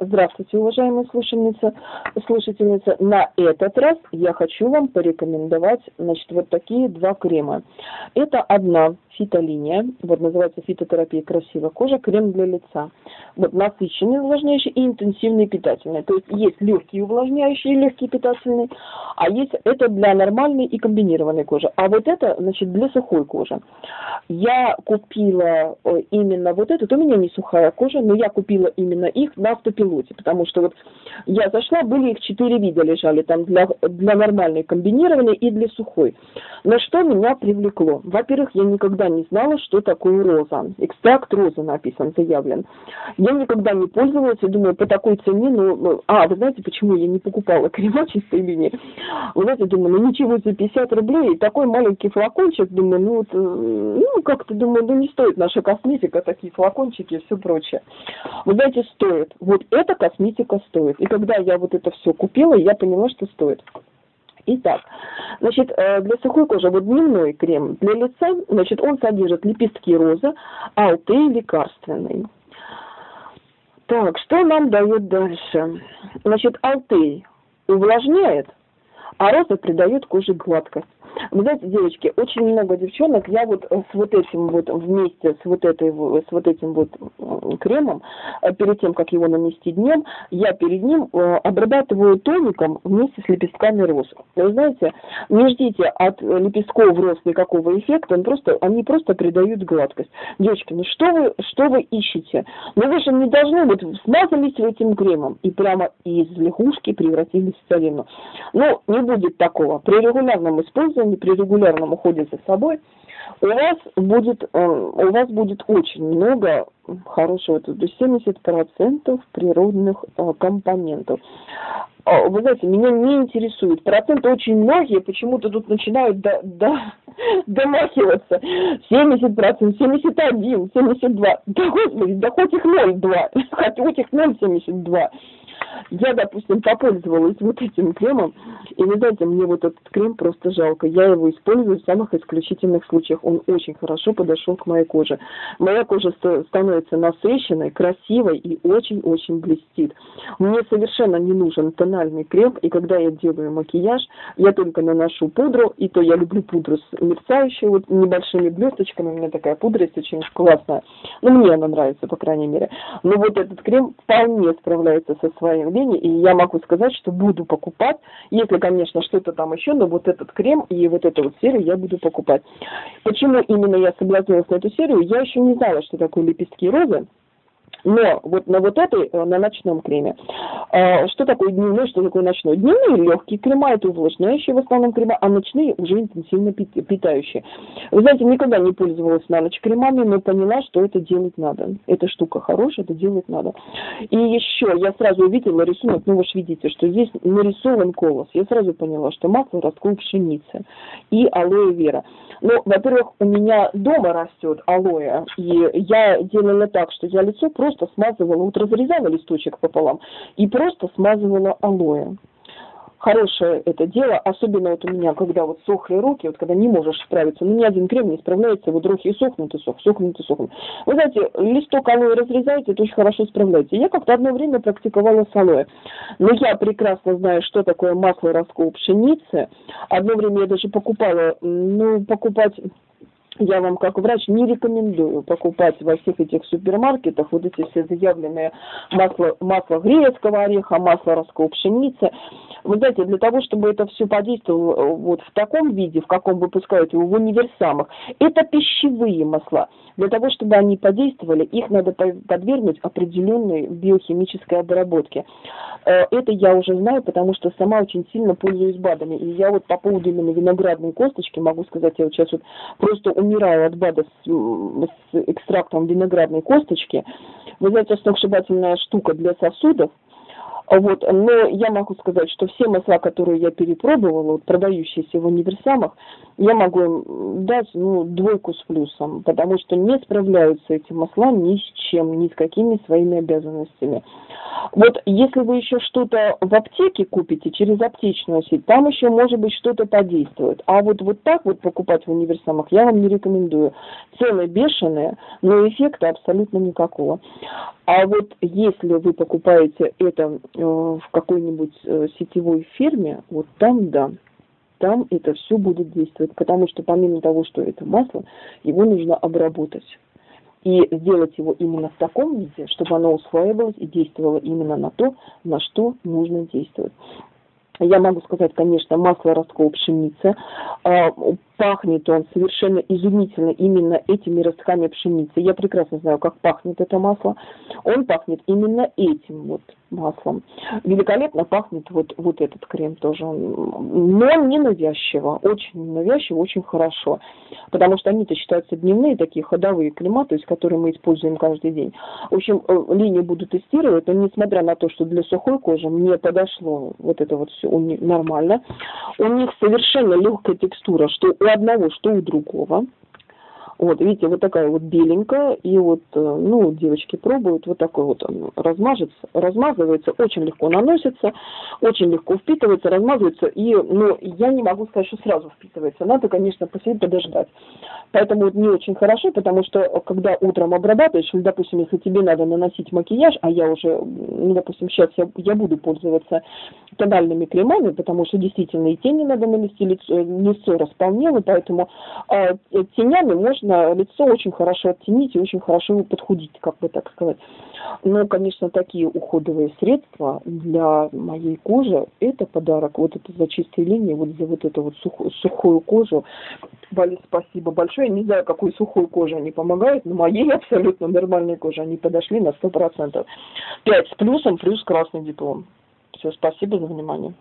Здравствуйте, уважаемые слушательницы, слушательницы. На этот раз я хочу вам порекомендовать, значит, вот такие два крема. Это одна фитолиния, вот называется фитотерапия красивая кожа, крем для лица. Вот насыщенный увлажняющий и интенсивный питательный. То есть есть легкий увлажняющий и легкий питательный, а есть это для нормальной и комбинированной кожи. А вот это, значит, для сухой кожи. Я купила э, именно вот этот, у меня не сухая кожа, но я купила именно их на автопилоте, потому что вот я зашла, были их четыре вида лежали, там для, для нормальной комбинированной и для сухой. Но что меня привлекло? Во-первых, я никогда не знала, что такое роза. Экстракт розы написан, заявлен. Я никогда не пользовалась, и думаю, по такой цене, ну, ну, а, вы знаете, почему я не покупала крема чистой линии? Вы знаете, думаю, ну ничего за 50 рублей, такой маленький флакончик, думаю, ну, вот, э, ну, как-то, думаю, ну не стоит наша косметика, такие флакончики и все прочее. Вы знаете, стоит. Вот эта косметика стоит. И когда я вот это все купила, я поняла, что стоит. Итак, значит, э, для сухой кожи вот дневной крем для лица, значит, он содержит лепестки розы, алтей лекарственный. Так, что нам дает дальше? Значит, алтей увлажняет, а роза придает коже гладкость. Вы знаете, девочки, очень много девчонок, я вот с вот этим вот вместе с вот этой с вот этим вот кремом, э, перед тем, как его нанести днем, я перед ним э, обрабатываю тоником вместе с лепестками роз. Вы знаете, не ждите от лепестков роз никакого эффекта, он просто, они просто придают гладкость. Девочки, ну что вы, что вы ищете? Ну вы же не должны, вот смазались этим кремом и прямо из лягушки превратились в царевну. Ну, не будет такого. При регулярном использовании использовании, при регулярном уходе за собой, у вас будет, э, у вас будет очень много хорошего, то есть 70% природных э, компонентов. А, вы знаете, меня не интересует. Проценты очень многие почему-то тут начинают до, до, домахиваться. 70%, 71, 72. Да господи, да хоть их 0,2. Хоть их 0,72 я, допустим, попользовалась вот этим кремом, и вы знаете, мне вот этот крем просто жалко. Я его использую в самых исключительных случаях. Он очень хорошо подошел к моей коже. Моя кожа становится насыщенной, красивой и очень-очень блестит. Мне совершенно не нужен тональный крем, и когда я делаю макияж, я только наношу пудру, и то я люблю пудру с мерцающей, вот небольшими блесточками. У меня такая пудра есть очень классная. Ну, мне она нравится, по крайней мере. Но вот этот крем вполне справляется со своим явление, и я могу сказать, что буду покупать, если, конечно, что-то там еще, но вот этот крем и вот эту вот серию я буду покупать. Почему именно я согласилась на эту серию, я еще не знала, что такое лепестки розы, но вот на вот этой, э, на ночном креме, что такое дневной, что такое ночной? Дневные легкие крема, это увлажняющие в основном крема, а ночные уже интенсивно питающие. Вы знаете, никогда не пользовалась на ночь кремами, но поняла, что это делать надо. Эта штука хорошая, это делать надо. И еще я сразу увидела рисунок, ну вы же видите, что здесь нарисован колос. Я сразу поняла, что масло ростков пшеницы и алоэ вера. Ну, во-первых, у меня дома растет алоэ, и я делала так, что я лицо просто смазывала, вот разрезала листочек пополам и просто смазывала алоэ хорошее это дело, особенно вот у меня, когда вот сохли руки, вот когда не можешь справиться, ну ни один крем не справляется, вот руки сохнут, и сох, сохнут, и сохнут. Вы знаете, листок алоэ разрезаете, это очень хорошо справляется. Я как-то одно время практиковала с алоэ, но я прекрасно знаю, что такое масло раскол пшеницы. Одно время я даже покупала, ну, покупать я вам как врач не рекомендую покупать во всех этих супермаркетах вот эти все заявленные масло, масло грецкого ореха, масло ростковой пшеницы. Вы знаете, для того, чтобы это все подействовало э, вот в таком виде, в каком выпускают его в универсамах, это пищевые масла. Для того, чтобы они подействовали, их надо подвергнуть определенной биохимической обработке. Э, это я уже знаю, потому что сама очень сильно пользуюсь БАДами. И я вот по поводу именно виноградной косточки могу сказать, я вот сейчас вот просто умираю от БАДа с, с экстрактом виноградной косточки. Вы знаете, сногсшибательная штука для сосудов – Вот, но я могу сказать, что все масла, которые я перепробовала, вот, продающиеся в универсамах, я могу им дать ну, двойку с плюсом, потому что не справляются эти масла ни с чем, ни с какими своими обязанностями. Вот если вы еще что-то в аптеке купите через аптечную сеть, там еще может быть что-то подействует. А вот, вот так вот покупать в универсамах я вам не рекомендую. Цены бешеные, но эффекта абсолютно никакого. А вот если вы покупаете это в какой-нибудь э, сетевой фирме, вот там да, там это все будет действовать, потому что помимо того, что это масло, его нужно обработать и сделать его именно в таком виде, чтобы оно усваивалось и действовало именно на то, на что нужно действовать. Я могу сказать, конечно, масло ростков пшеницы. Пахнет он совершенно изумительно именно этими ростками пшеницы. Я прекрасно знаю, как пахнет это масло. Он пахнет именно этим вот маслом. Великолепно пахнет вот, вот этот крем тоже. Но не навязчиво, очень навязчиво, очень хорошо. Потому что они-то считаются дневные такие ходовые крема, то есть которые мы используем каждый день. В общем, э, линию буду тестировать, но несмотря на то, что для сухой кожи мне подошло вот это вот все нормально. У них совершенно легкая текстура, что одного, что у другого. Вот, видите, вот такая вот беленькая, и вот, э, ну, девочки пробуют, вот такой вот он размажется, размазывается, очень легко наносится, очень легко впитывается, размазывается, и, ну, я не могу сказать, что сразу впитывается, надо, конечно, посидеть, подождать. Поэтому вот не очень хорошо, потому что, когда утром обрабатываешь, или, допустим, если тебе надо наносить макияж, а я уже, ну, допустим, сейчас я, я буду пользоваться тональными кремами, потому что действительно и тени надо нанести, лицо, лицо располнело, поэтому э, тенями можно лицо очень хорошо оттенить и очень хорошо его подхудить, как бы так сказать. Но, конечно, такие уходовые средства для моей кожи – это подарок. Вот это за чистые линии, вот за вот эту вот сухую, сухую кожу. Вали, спасибо большое. Не знаю, какой сухой коже они помогают, но моей абсолютно нормальной коже они подошли на 100%. 5 с плюсом, плюс красный диплом. Все, спасибо за внимание.